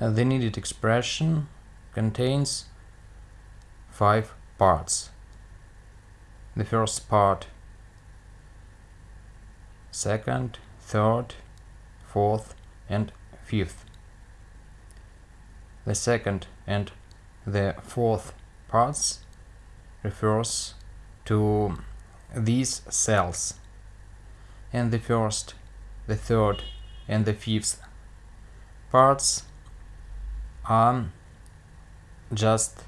Uh, the needed expression contains five parts. The first part, second, third, fourth and fifth. The second and the fourth parts refers to these cells and the first, the third and the fifth parts are just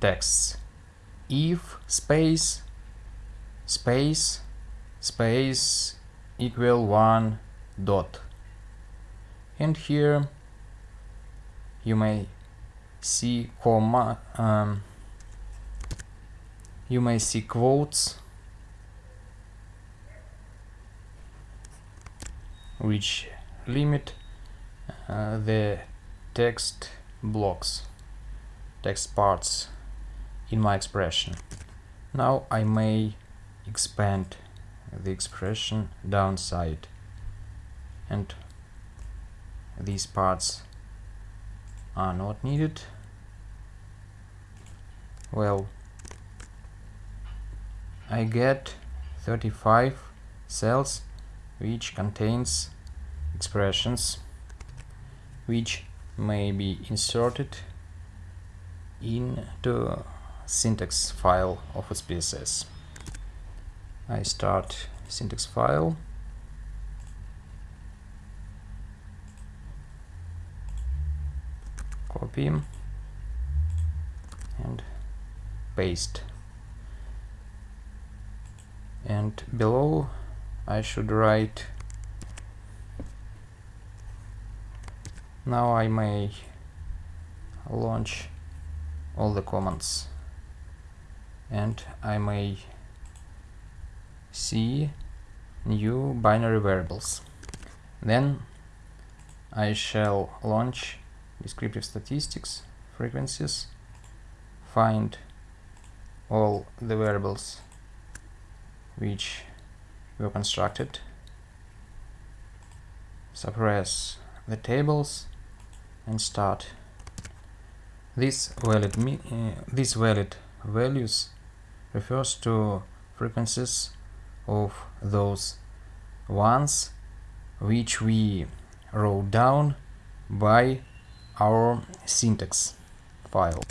texts. If space space space equal one dot. And here you may see comma um, you may see quotes. Which limit uh, the text blocks text parts in my expression. Now I may expand the expression downside and these parts are not needed. Well I get 35 cells which contains expressions which may be inserted into syntax file of SPSS. I start syntax file. Copy. And paste. And below I should write now I may launch all the commands. And I may see new binary variables. Then I shall launch descriptive statistics frequencies find all the variables which were constructed suppress the tables and start. This valid uh, this valid values refers to frequencies of those ones which we wrote down by our syntax file